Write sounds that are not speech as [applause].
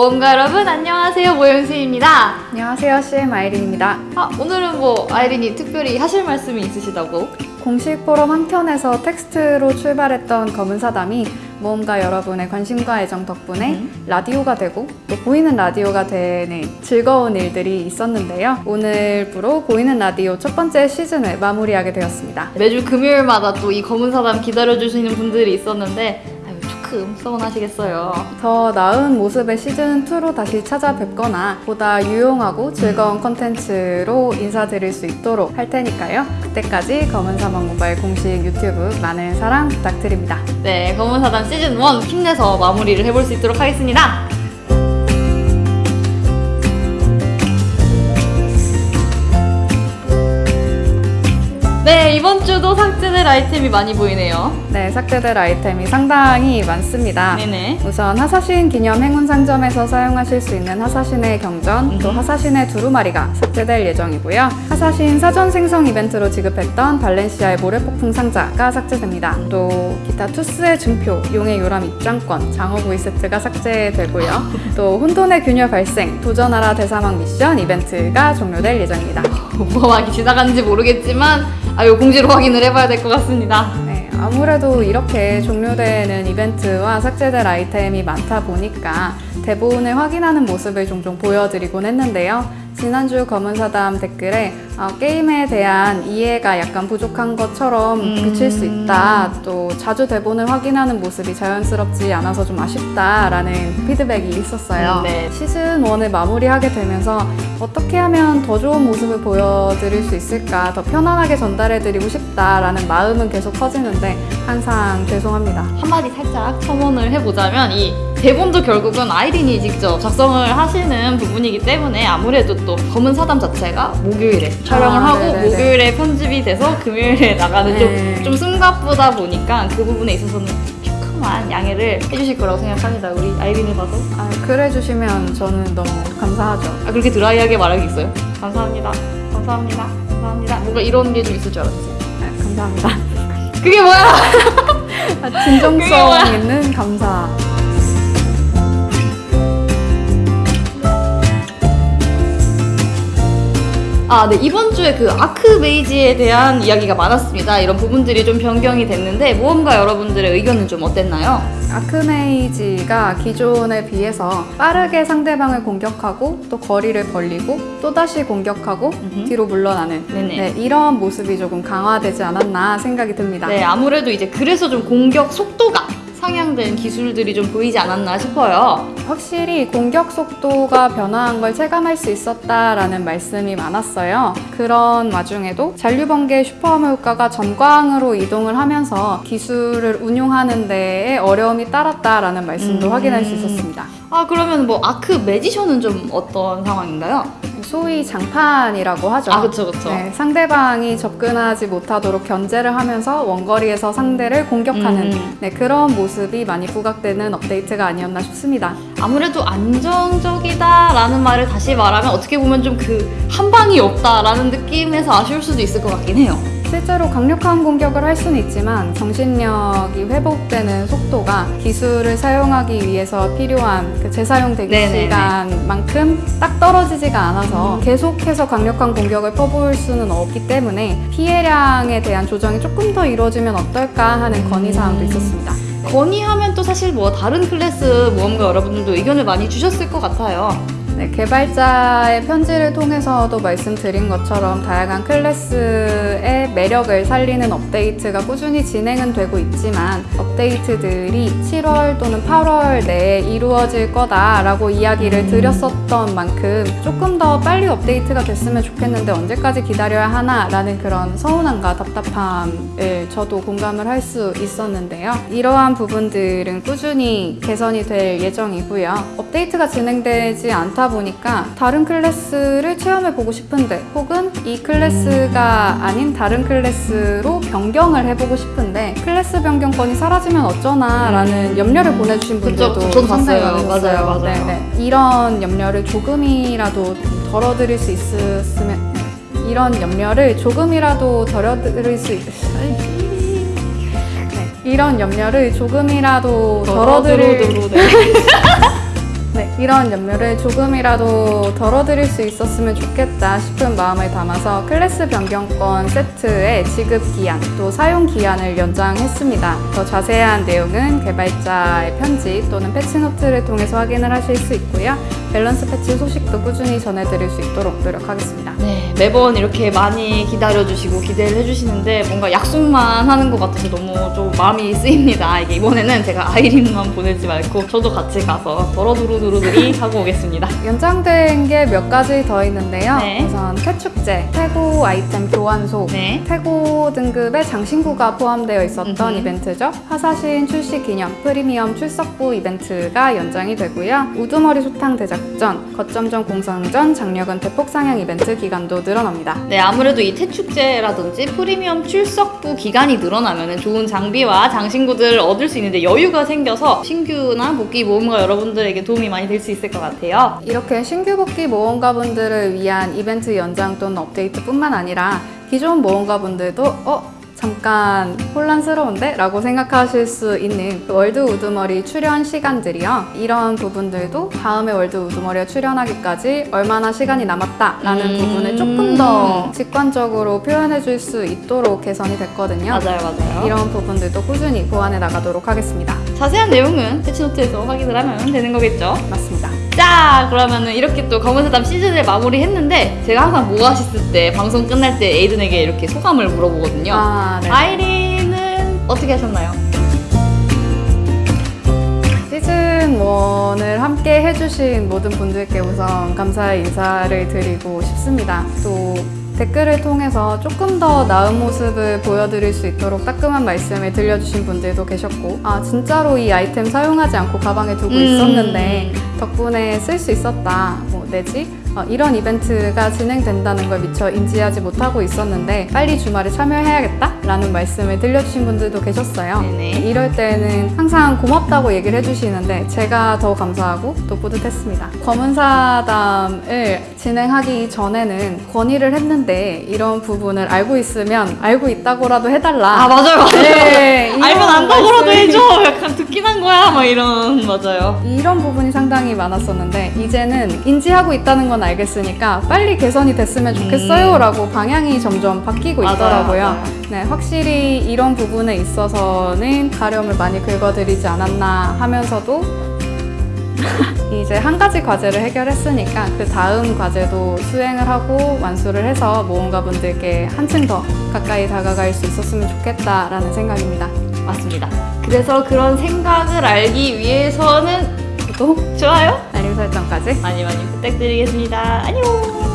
모험가 여러분 안녕하세요 모영수입니다. 안녕하세요. CM 아이린입니다. 아, 오늘은 뭐 아이린이 특별히 하실 말씀이 있으시다고? 공식 포럼 한편에서 텍스트로 출발했던 검은사담이 모험가 여러분의 관심과 애정 덕분에 음. 라디오가 되고 또 보이는 라디오가 되는 즐거운 일들이 있었는데요. 오늘부로 보이는 라디오 첫 번째 시즌을 마무리하게 되었습니다. 매주 금요일마다 또 이 검은 사담 기다려주시는 분들이 있었는데 조금 서운하시겠어요. 더 나은 모습의 시즌2로 다시 찾아뵙거나 보다 유용하고 즐거운 컨텐츠로 인사드릴 수 있도록 할 테니까요. 그때까지 검은사막 모바일 공식 유튜브 많은 사랑 부탁드립니다. 네, 검은 사담 시즌 1 힘내서 마무리를 해볼 수 있도록 하겠습니다. 주도 삭제될 아이템이 많이 보이네요. 네, 삭제될 아이템이 상당히 많습니다. 네네. 우선 하사신 기념 행운 상점에서 사용하실 수 있는 하사신의 경전, 또 음. 하사신의 두루마리가 삭제될 예정이고요. 하사신 사전 생성 이벤트로 지급했던 발렌시아의 모래폭풍 상자가 삭제됩니다. 또 기타 투스의 증표, 용의 요람 입장권, 장어 구이 세트가 삭제되고요. [laughs] 또 혼돈의 균열 발생, 도전하라 대사막 미션 이벤트가 종료될 예정입니다. [laughs] 뭐가 많이 지나갔는지 모르겠지만 아유 공지로 확인을 해봐야 될 것 같습니다. 네, 아무래도 이렇게 종료되는 이벤트와 삭제될 아이템이 많다 보니까 대본을 확인하는 모습을 종종 보여드리곤 했는데요. 지난주 검은사담 댓글에 어, 게임에 대한 이해가 약간 부족한 것처럼 음. 비칠 수 있다. 또 자주 대본을 확인하는 모습이 자연스럽지 않아서 좀 아쉽다라는 피드백이 있었어요. 음, 네. 시즌 1을 마무리하게 되면서 어떻게 하면 더 좋은 모습을 보여드릴 수 있을까, 더 편안하게 전달해드리고 싶다라는 마음은 계속 커지는데 항상 죄송합니다. 한마디 살짝 첨언을 해보자면 이 대본도 결국은 아이린이 직접 작성을 하시는 부분이기 때문에 아무래도 또 검은 사담 자체가 목요일에 촬영을 아, 하고 네네네. 목요일에 편집이 돼서 금요일에 [laughs] 나가는 네. 좀, 좀 숨가쁘다 보니까 그 부분에 있어서는 조금만 양해를 해주실 거라고 생각합니다. 우리 아이린을 봐도. 아, 그래 주시면 저는 너무 감사하죠. 아, 그렇게 드라이하게 말하겠어요? 감사합니다. 감사합니다. 감사합니다. 뭔가 이런 게 좀 있을 줄 알았지. 네, 감사합니다. 그게 뭐야? 아, 그게 뭐야? 진정성 있는 감사. 아, 네. 이번 주에 그 아크메이지에 대한 이야기가 많았습니다. 이런 부분들이 좀 변경이 됐는데, 모험가 여러분들의 의견은 좀 어땠나요? 아크메이지가 기존에 비해서 빠르게 상대방을 공격하고 또 거리를 벌리고 또 다시 공격하고 음흠. 뒤로 물러나는. 네, 이런 모습이 조금 강화되지 않았나 생각이 듭니다. 네, 아무래도 이제 그래서 좀 공격 속도가 상향된 기술들이 좀 보이지 않았나 싶어요. 확실히 공격 속도가 변화한 걸 체감할 수 있었다라는 말씀이 많았어요. 그런 와중에도 잔류번개 슈퍼함 효과가 전광으로 이동을 하면서 기술을 운용하는 데에 어려움이 따랐다라는 말씀도 음. 확인할 수 있었습니다. 아, 그러면 뭐 아크 매지션은 좀 어떤 상황인가요? 소위 장판이라고 하죠. 아, 그쵸, 그쵸. 네, 상대방이 접근하지 못하도록 견제를 하면서 원거리에서 상대를 공격하는 음. 네, 그런 모습이 많이 부각되는 업데이트가 아니었나 싶습니다. 아무래도 안정적이다라는 말을 다시 말하면 어떻게 보면 좀 그 한 방이 없다라는 느낌에서 아쉬울 수도 있을 것 같긴 해요. 실제로 강력한 공격을 할 수는 있지만 정신력이 회복되는 속도가 기술을 사용하기 위해서 필요한 그 재사용 대기 네네네. 시간만큼 딱 떨어지지가 않아서 계속해서 강력한 공격을 퍼부을 수는 없기 때문에 피해량에 대한 조정이 조금 더 이루어지면 어떨까 하는 건의사항도 있었습니다. 건의하면 또 사실 뭐 다른 클래스 모험가 여러분들도 의견을 많이 주셨을 것 같아요. 네, 개발자의 편지를 통해서도 말씀드린 것처럼 다양한 클래스의 매력을 살리는 업데이트가 꾸준히 진행은 되고 있지만 업데이트들이 7월 또는 8월 내에 이루어질 거다라고 이야기를 드렸었던 만큼 조금 더 빨리 업데이트가 됐으면 좋겠는데 언제까지 기다려야 하나 라는 그런 서운함과 답답함을 저도 공감을 할 수 있었는데요. 이러한 부분들은 꾸준히 개선이 될 예정이고요. 업데이트가 진행되지 않다 보니까 다른 클래스를 체험해 보고 싶은데 혹은 이 클래스가 아닌 다른 클래스로 변경을 해보고 싶은데 클래스 변경권이 사라지면 어쩌나 라는 염려를 보내주신 분들도 그쵸, 저도 봤어요. 맞아요, 맞아요. 네네. 이런 염려를 조금이라도 덜어드릴 수 있으면 네. 이런 염려를 조금이라도 덜어드릴 수 있... 네. 이런 염려를 조금이라도 덜어드릴 네. 네, 이런 염려를 조금이라도 덜어드릴 수 있었으면 좋겠다 싶은 마음을 담아서 클래스 변경권 세트의 지급 기한 또 사용 기한을 연장했습니다. 더 자세한 내용은 개발자의 편지 또는 패치노트를 통해서 확인을 하실 수 있고요. 밸런스 패치 소식도 꾸준히 전해드릴 수 있도록 노력하겠습니다. 네, 매번 이렇게 많이 기다려주시고 기대를 해주시는데 뭔가 약속만 하는 것 같아서 너무 좀 마음이 쓰입니다. 이게 이번에는 제가 아이린만 보내지 말고 저도 같이 가서 더러두루두 루들이 하고 오겠습니다. 연장된 게 몇 가지 더 있는데요. 네. 우선 태축제, 태고 아이템 교환소, 네. 태고 등급의 장신구가 포함되어 있었던 음흠. 이벤트죠. 화사신 출시 기념 프리미엄 출석부 이벤트가 연장이 되고요. 우두머리 소탕 대작전, 거점전 공성전, 장려금 대폭 상향 이벤트 기간도 늘어납니다. 네, 아무래도 이 태축제라든지 프리미엄 출석부 기간이 늘어나면 좋은 장비와 장신구들을 얻을 수 있는데 여유가 생겨서 신규나 복귀 모험가 여러분들에게 도움이 많이 될 수 있을 것 같아요. 이렇게 신규 복귀 모험가분들을 위한 이벤트 연장 또는 업데이트뿐만 아니라 기존 모험가분들도 어? 잠깐 혼란스러운데? 라고 생각하실 수 있는 그 월드 우두머리 출현 시간들이요. 이런 부분들도 다음에 월드 우두머리에 출현하기까지 얼마나 시간이 남았다 라는 음. 부분을 조금 더 직관적으로 표현해 줄 수 있도록 개선이 됐거든요. 맞아요, 맞아요. 이런 부분들도 꾸준히 보완해 나가도록 하겠습니다. 자세한 내용은 패치노트에서 확인을 하면 되는 거겠죠? 맞습니다. 자, 그러면은 이렇게 또 검은사담 시즌을 마무리했는데 제가 항상 모아시스 때 방송 끝날 때 에이든에게 이렇게 소감을 물어보거든요. 아, 네. 아이린은 어떻게 하셨나요? 시즌 1을 함께 해주신 모든 분들께 우선 감사의 인사를 드리고 싶습니다. 또 댓글을 통해서 조금 더 나은 모습을 보여드릴 수 있도록 따끔한 말씀을 들려주신 분들도 계셨고, 아, 진짜로 이 아이템 사용하지 않고 가방에 두고 음. 있었는데, 덕분에 쓸 수 있었다. 뭐, 내지? 어, 이런 이벤트가 진행된다는 걸 미처 인지하지 못하고 있었는데, 빨리 주말에 참여해야겠다? 라는 말씀을 들려주신 분들도 계셨어요. 네네. 이럴 때는 항상 고맙다고 얘기를 해주시는데 제가 더 감사하고 또 뿌듯했습니다. 검은사담을 진행하기 전에는 건의를 했는데 이런 부분을 알고 있으면 알고 있다고라도 해달라. 아, 맞아요, 맞아요. 네, 알면 안다고라도 해줘. 약간 듣긴 한 거야. 막 이런, 맞아요. 이런 부분이 상당히 많았었는데 이제는 인지하고 있다는 건 알겠으니까 빨리 개선이 됐으면 좋겠어요 라고 방향이 점점 바뀌고 음. 맞아요, 있더라고요. 맞아요. 네, 확실히 이런 부분에 있어서는 가려움을 많이 긁어드리지 않았나 하면서도 [laughs] 이제 한 가지 과제를 해결했으니까 그 다음 과제도 수행을 하고 완수를 해서 모험가 분들께 한층 더 가까이 다가갈 수 있었으면 좋겠다라는 생각입니다. 맞습니다. 그래서 그런 생각을 알기 위해서는 구독, 좋아요 설정까지 많이 많이 부탁드리겠습니다. 안녕!